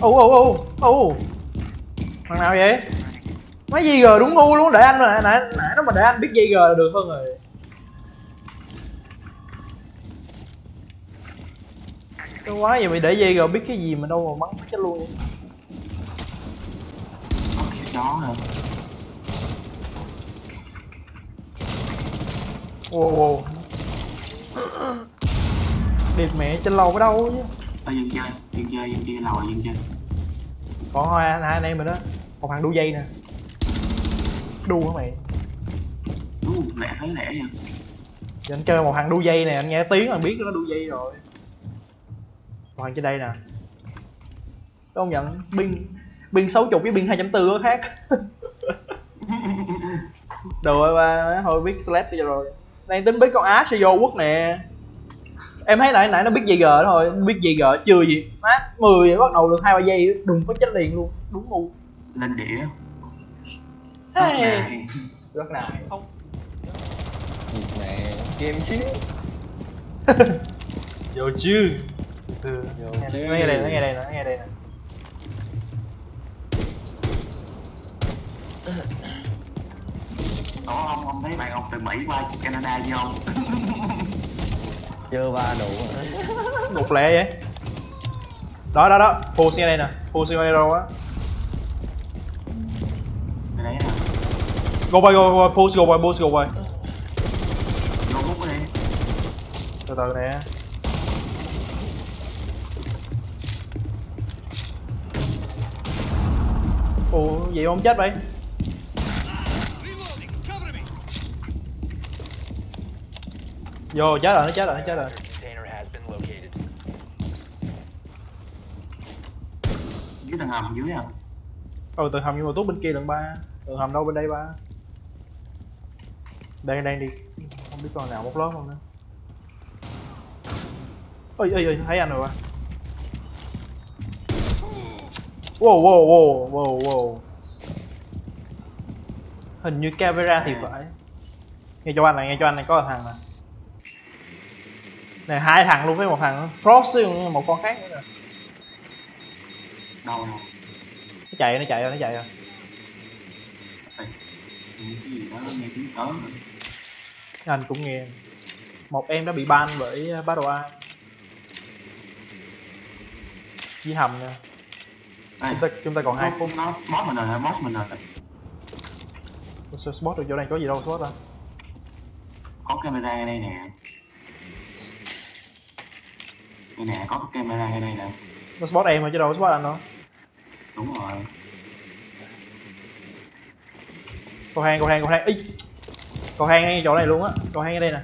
ô ô ô ô. Thằng nào vậy? Mấy gì g đúng ngu luôn để anh mà nãy nãy nó mà để anh biết dây g là được hơn rồi. Cái quá vậy mày để dây g biết cái gì mà đâu mà bắn chết luôn vậy? Chó hả? wow wow điệp mẹ trên lầu ở đâu chứ Ở dân chơi, dân chơi, dân chơi, lầu dân chơi. còn hai hai anh em mình đó. Một thằng đu dây nè. Đu hả mày? Ú, lẹ thấy lẹ nha. giờ anh chơi một thằng đu dây này anh nghe tiếng là biết nó đu dây rồi. Thằng trên đây nè. Công nhận pin pin sáu chục với pin hai bốn có khác. Đồ ba thôi biết slap cho rồi. Đang tính biết con á sẽ vô quốc nè em thấy nãy nãy nó biết dây g thôi biết dây g chưa gì má mười bắt đầu được hai ba giây đùng có chết liền luôn đúng ngu Lên đĩa. hey. Này. rất nào không Việc này game chứ vô chứ từ Vô nghe, chứ. nó nghe đây nó nghe đây nó nghe đây nè Ủa ông, ông thấy bạn ông từ Mỹ qua Canada với ông? Chưa ba đủ một lẹ vậy. Đó đó đó. Full xe đây nè. Full xe hero á. Go by go by push go by push go by Vô hút đi. từ từ nè. Ủa vậy không chết vậy vô chết rồi nó chết rồi nó chết rồi. Dưới tầng hầm dưới à. ừ từ hầm nhưng mà tốt bên kia lần ba. Từ hầm đâu bên đây ba? Đang đang đi. Không biết con nào một lớp không nữa ơi ơi ơi thấy anh rồi ba. Wow wow wow wow wow. Hình như camera thì phải. Nghe cho anh này nghe cho anh này có thằng nè này hai thằng luôn với một thằng frost với một con khác nữa nè Đâu đâu. nó chạy nó chạy rồi nó chạy rồi rồi. anh cũng nghe một em đã bị ban bởi uh, Battle Eye với hầm nha chúng ta chúng ta còn hai phút nó boss mình rồi? Boss mình rồi. Spot được chỗ này có gì đâu spot ta Có camera đây nè. Đây nè, có cái camera ở đây nè. nó spot em thôi chứ đâu có spot anh đâu Đúng rồi. cầu hang cầu hang cầu hang ý cầu hang ngay chỗ này luôn á cầu hang ở đây nè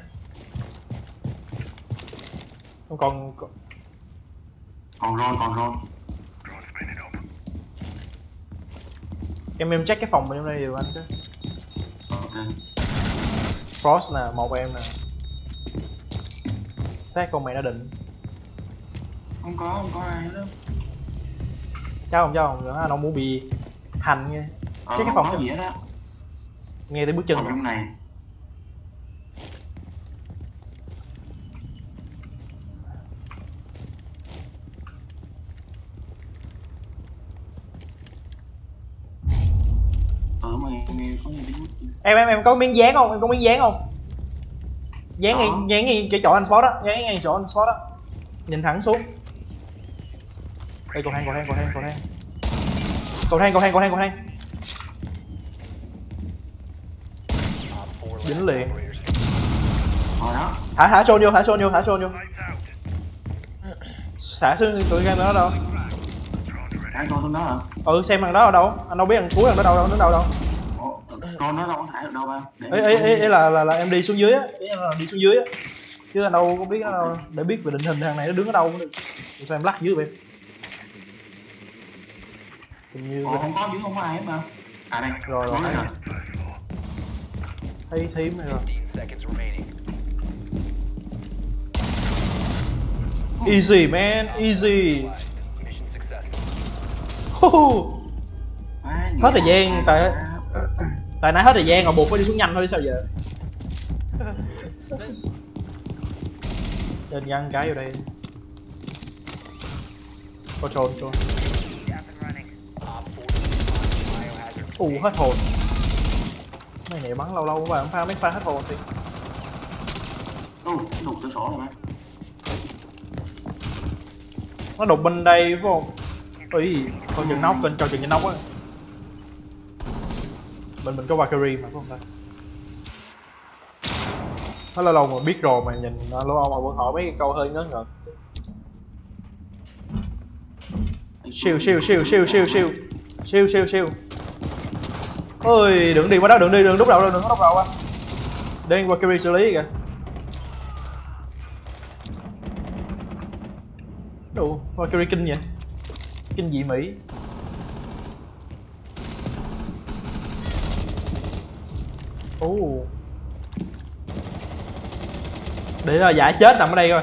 không còn còn- Còn rồi, còn rồi. em em check cái phòng bên đây đều anh chứ Ok. frost nè một em nè xác con mày đã định Không có, không có ai đó. cháu không cháu không nữa không muốn bị hành nghe. Ờ, Chứ cái phòng gì hết á. nghe tiếng bước chân. Phòng trong này. Ờ em em em có miếng dán không? Em có miếng dán không? Dán ngay dán ngay chỗ anh spot á dán ngay chỗ anh spot á nhìn thẳng xuống đây cầu thang cầu thang cầu thang cầu thang. Cầu thang cầu thang cầu thang cầu thang. Dính liền. Thả thả trôn vô thả trôn vô thả trôn vô. Thả xuống tụi game nó đâu? Thả con xuống đó hả? Ừ xem thằng đó ở đâu? Anh đâu biết thằng cuối thằng đó đâu đâu, nó đâu đâu? Con nó đâu có thả được đâu ba ấy ấy ấy là là là em đi xuống dưới á. Đi xuống dưới á. Chứ đâu có biết nó đâu để biết về định hình thằng này nó đứng ở đâu cũng được sao em lắc dưới vậy? Như Ủa, không có dưới không có ai hết mà. À đây. Rồi, rồi, thấy. thấy thím này rồi. 15 seconds remaining. easy man. Easy. Hết thời gian, tại- tại nãy hết thời gian rồi buộc phải đi xuống nhanh thôi sao giờ? Trên găng cái vô đây. Có trôn trôn ù hết hồn. Mấy này bắn lâu lâu và pha mấy pha hết hồn thì. Nó đục cửa sổ rồi mà. Nó đục bên đây phải không? Ui coi chừng nóc coi chừng chừng nóc á. Bên mình có Valkyrie mà phải không ta? Nó lâu lâu mà biết rồi mà nhìn lâu lâu mà vẫn hỏi mấy câu hơi ngớ ngẩn. Siêu siêu siêu siêu siêu siêu siêu siêu siêu ôi đừng đi qua đó đừng đi đừng đúc đầu đâu đừng có đúc đầu á để Valkyrie xử lý kìa. Đủ, Valkyrie kinh vậy? Kinh dị Mỹ. Ồ. Để là giả chết nằm ở đây coi.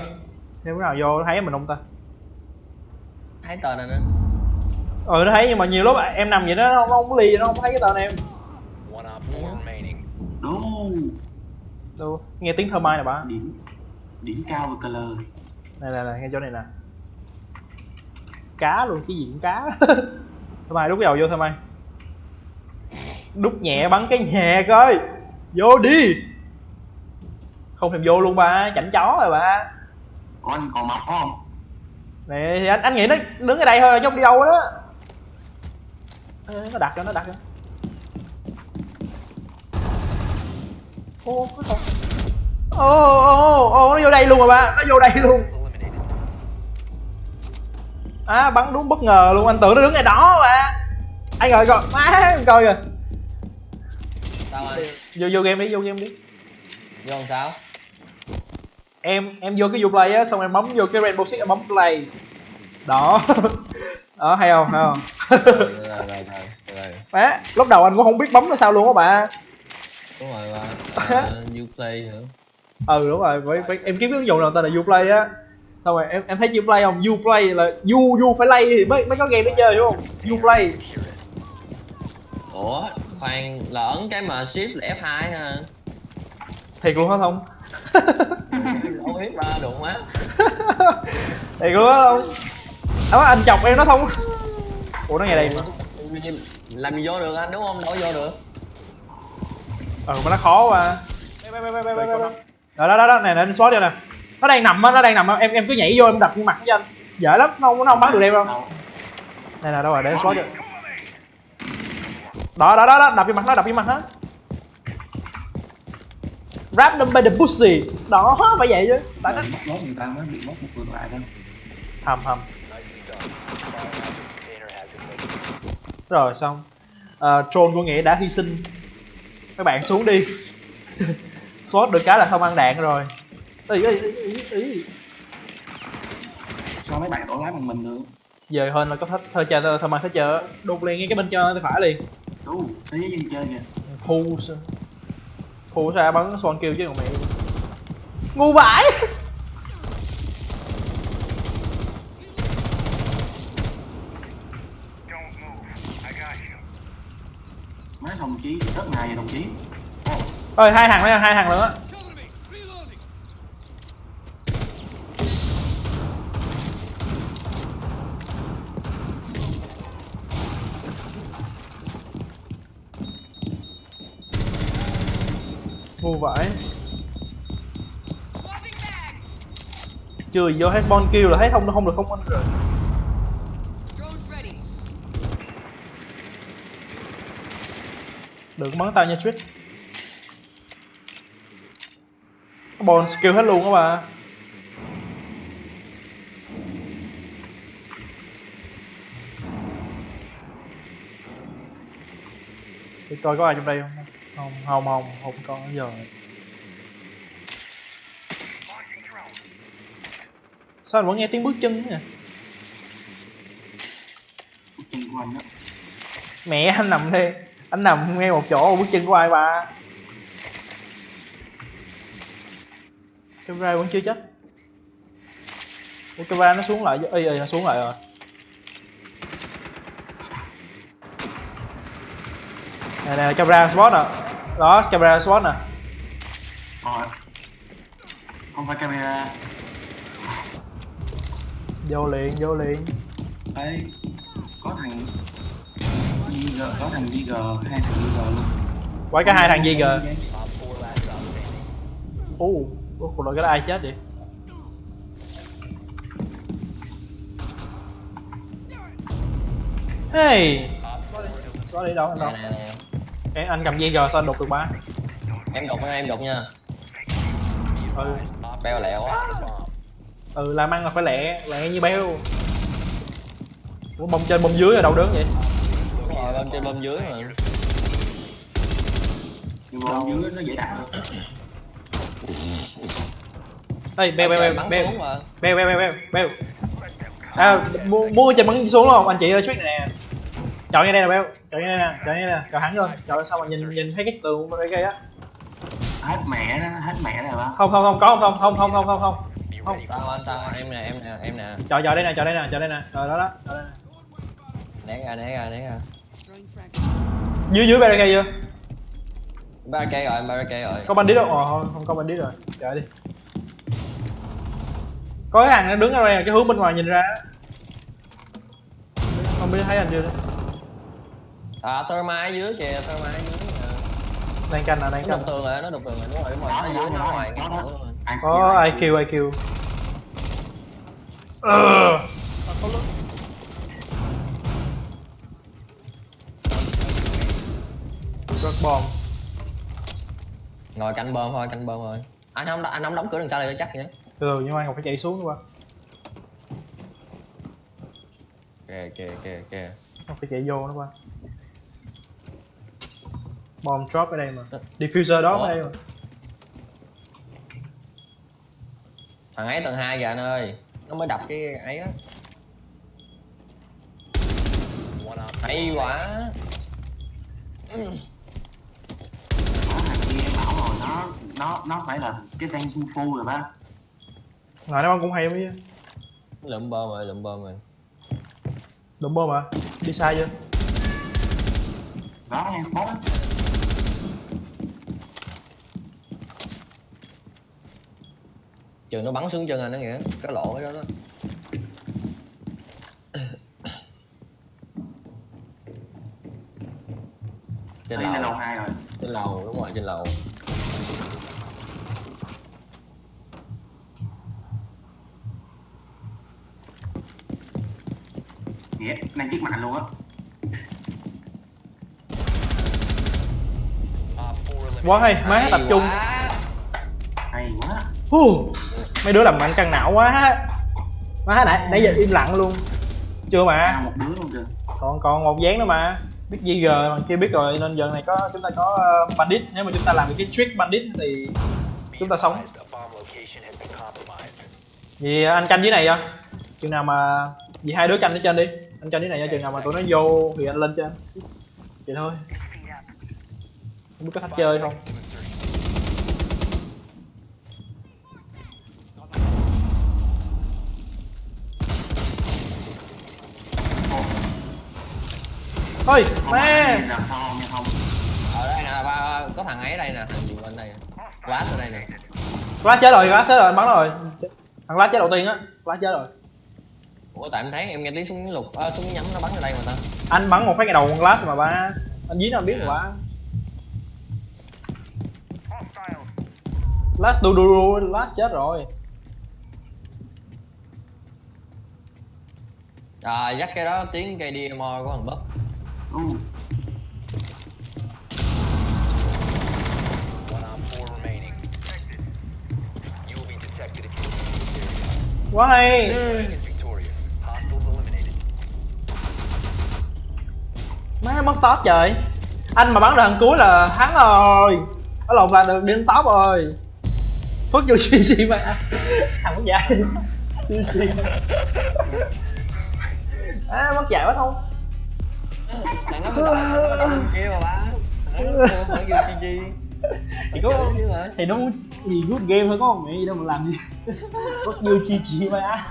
Xem cái nào vô thấy mình không ta? Thấy tờ này nữa Ừ nó thấy nhưng mà nhiều lúc em nằm vậy đó nó không, nó không ly nó không thấy cái tên em Đâu, nghe tiếng thơ mai nè bà. Điểm Điểm cao về color. Này nè nè, nghe chỗ này nè. Cá luôn, cái gì cũng cá. Thơ mai đút dầu vô thơ mai. Đút nhẹ bắn cái nhẹ coi. Vô đi. Không thèm vô luôn ba, chảnh chó rồi ba Có anh còn mập không? Nè thì anh anh nghĩ nó đứng ở đây thôi chứ không đi đâu đó. Nó đặt cho nó đặt cho Ô, Ô, ô, ô, nó vô đây luôn rồi ba, nó vô đây luôn. À bắn đúng bất ngờ luôn, anh tưởng nó đứng ngay đó mà Anh rồi coi, má em coi kìa. Anh? Vô vô game đi, vô game đi. Vô làm sao? Em em vô cái Uplay á, xong em bấm vô cái Rainbow Six em bấm play. Đó. Đó, hay không, hay không? Má, lúc đầu anh cũng không biết bấm nó sao luôn á bà đúng rồi ba. À, Uplay nữa ừ đúng rồi. Phải, phải, em kiếm cái ứng dụng nào tên là Uplay á. Xong rồi em em thấy chữ play không? Uplay là U U phải lay thì mới mới có game để chơi đúng không? Uplay. Ủa khoan là ấn cái mà shift là F2 ha thiệt luôn hả không đâu biết ba đụng á thiệt luôn hả không đó anh chọc em nó không ủa nó nghe đây mà. Làm gì vô được anh? Đúng không? Đâu vô được ừ mà nó khó quá bê. đó đó đó đó này nè anh xóa cho nè. Nó đang nằm á nó đang nằm á. Em em cứ nhảy vô em đập trên mặt với anh. Dễ lắm nó không nó không bắn được em đâu. Này là đâu rồi để xóa cho đó đó đó đó đập trên mặt nó đập trên mặt nó. Grab them by the pussy. Đó phải vậy chứ. Tại nó mất người ta mới bị mất một người lại đâu hầm hầm. Rồi xong. À, troll của nghĩa đã hy sinh các bạn xuống đi. Swat được cái là xong ăn đạn rồi. Ý ý ý ý ý Sao mấy bạn tổ lái bằng mình được. Giờ hơn là có thách thơ chờ thơ mang thơ chờ đục liền ngay cái bên cho tay phải liền. Đúng, giới dân chơi kìa. Khu sao? Khu sao? Bắn son kêu chứ còn mẹ. Ngu vãi Mấy đồng chí rất ngày vậy, đồng chí. Ơi hai thằng nữa, hai thằng nữa. Ngu vậy. chưa vô hết spawn kill là thấy không không được, không anh rồi đừng bắn tao nha Trick. Bon skill hết luôn á bà. Để coi có ai trong đây không? Không, không, không, không có giờ. Sao anh vẫn nghe tiếng bước chân đó Mẹ anh nằm đây Anh nằm ngay một chỗ bước chân của ai bà Camera vẫn chưa chết. Ủa camera nó xuống lại Ê ê nó xuống lại rồi. Nè nè camera spot nè. Đó camera spot nè. Rồi. Không phải camera. Vô liền vô liền. Ê Có thằng GG có thằng GG hai thằng GG luôn. Quay cả hai thằng gì kìa Op 4 last stop standing. u uh, cuộc đời cái đó ai chết vậy? Hey có đi đâu anh đâu? Em, anh cầm gờ sao anh đục được ba? Em đục nha em đục nha. Ừ. Beo lẹo quá. Ừ làm ăn là phải lẹ lẹ như beo Ủa, bông trên bông dưới ở đâu đứng vậy đúng rồi bên trên bên dưới mà. Mà dưới nó dễ đạt hơn. Đây beo beo beo bắn beo. xuống mà. Beo beo beo beo beo. À mua mua trên bắn xuống không anh chị ơi trick này nè. Chọn như đây nè beo. Chọn như đây nè chọn như đây nè. Chọn hắn lên chọn sao mà nhìn nhìn thấy cái tường bên đây á. Hết mẹ nó hết mẹ rồi ba không không không có không không không không không không không. Tao anh tao em nè em nè em nè. Chọn chọn đây nè chọn đây nè chọn đây nè. Rồi đó đó chọn đây nè. né ra né ra né ra. Dưới dưới barricade chưa? Barricade rồi barricade rồi. Có bandit đâu? Ờ không, không có bandit rồi. Chạy đi. Có cái thằng nó đứng ở đây là cái hướng bên ngoài nhìn ra. Không biết thấy anh chưa à thermite dưới kìa thermite dưới đang canh là đang nó canh. đục tường rồi nó đục tường rồi đúng rồi đúng rồi nó dưới nó ngoài. Có IQ IQ Ờ. Rớt bom ngồi canh bơm thôi canh bơm thôi anh không anh không đóng cửa đằng sau này chắc vậy. Từ từ nhưng mà anh còn phải chạy xuống nữa qua kìa kìa kìa kìa. Không phải chạy vô nữa qua bom drop ở đây mà. Diffuser đó Ủa? ở đây mà. Thằng ấy tầng hai kìa anh ơi. Nó mới đập cái ấy á. Hay quá có thằng kia em bảo rồi nó nó phải là cái tên Sun Fu rồi ba ngoài nó bom cũng hay mấy lượm bơm rồi lượm bơm rồi. Đụng bom à đi sai chưa? Đó nha bóp trường nó bắn xuống chân anh đó nghĩa cái lỗ cái đó đó. Trên đây lầu. lầu hai rồi. Trên lầu đúng rồi trên lầu nghĩa đang chiếc mạnh luôn á. Op 4 eliminated. quá hay má Hay tập trung. quá. hay quá. Hù, mấy đứa làm mạnh căng não quá. Má nãy nãy giờ im lặng luôn. Chưa mà. À, một đứa luôn còn còn một dáng nữa mà. Biết gì giờ mà chưa biết rồi nên giờ này có chúng ta có ờ, bandit. Nếu mà chúng ta làm được cái trick bandit thì chúng ta sống. Vì anh canh dưới này chưa chừng nào mà vì hai đứa canh ở trên đi anh cho cái này nha chừng nào mà tụi nó vô thì anh lên trên. Vậy thôi. Không biết có thách chơi không. Thôi mẹ. ở đây nè ba có thằng ấy ở đây nè thằng gì bên đây Flash ở đây nè Flash chết rồi, Flash chết rồi, bắn rồi. Thằng Flash chết đầu tiên á, Flash chết rồi ủa tại em thấy em nghe tiếng súng lục à, súng nhắm nó bắn ở đây mà ta. Anh bắn một phát cái đầu con Flash mà ba. Anh dí nó biết Dạ. mà ba. Flash đu đu đu, Flash chết rồi. À dắt cái đó tiếng cây DMO của thằng Bấp ừ. One op Má mất top trời. Anh mà bắn thằng cuối là thắng rồi. Ở lộn là được đi đến top rồi. Phước vô CC mà. Thằng mất dạy. CC À mất dạy quá không thằng nó mới đợi nó đợi kia mà nó gì chi thì có thì nó muốn thì good game thôi có một mẹ gì đâu mà làm gì? Mất như chi chi mà.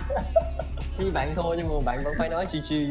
Chứ bạn thôi nhưng mà bạn vẫn phải nói chi chi